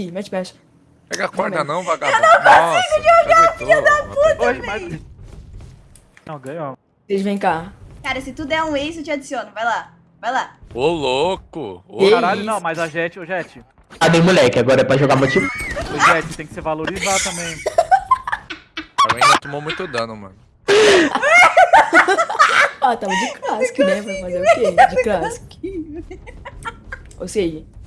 Ih, mete. Pega a corda Não, vagabundo. Eu não, consigo Nossa, jogar, filha da puta. Hoje, mas... Não, ganhou. Vocês vêm cá. Cara, se tu der é um ace, eu te adiciono. Vai lá. Vai lá. Ô, louco. Ô, Caralho, não, mas a Jet, o Jet. Ah, bem, moleque, agora é pra jogar motivo. O Jet tem que se valorizar também. A ainda tomou muito dano, mano. Ah, tava de clássico, né? Vai fazer o quê? De clássico. Ou seja,